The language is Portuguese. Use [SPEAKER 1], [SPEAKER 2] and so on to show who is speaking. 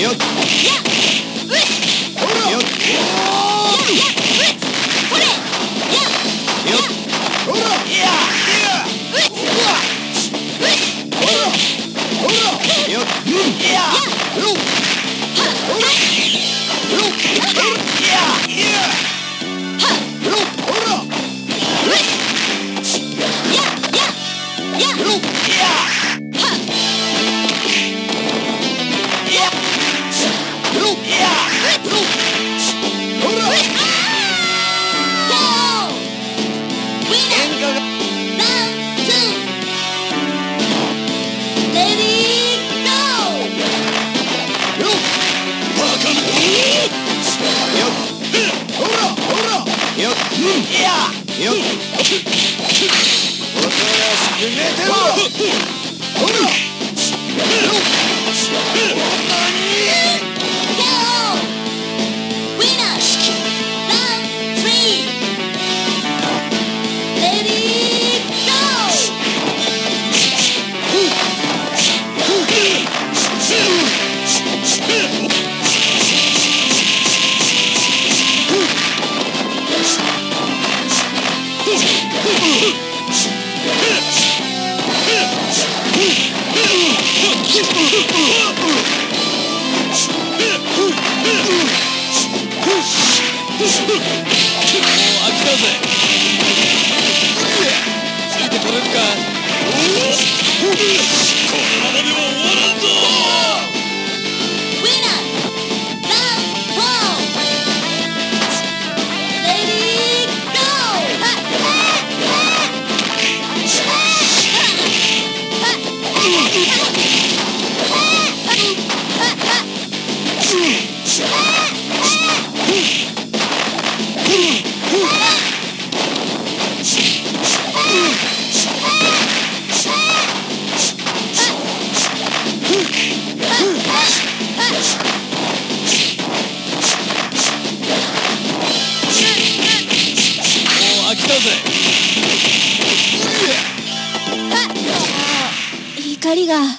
[SPEAKER 1] Yeah! よっ もう飽きたぜ。
[SPEAKER 2] 光が。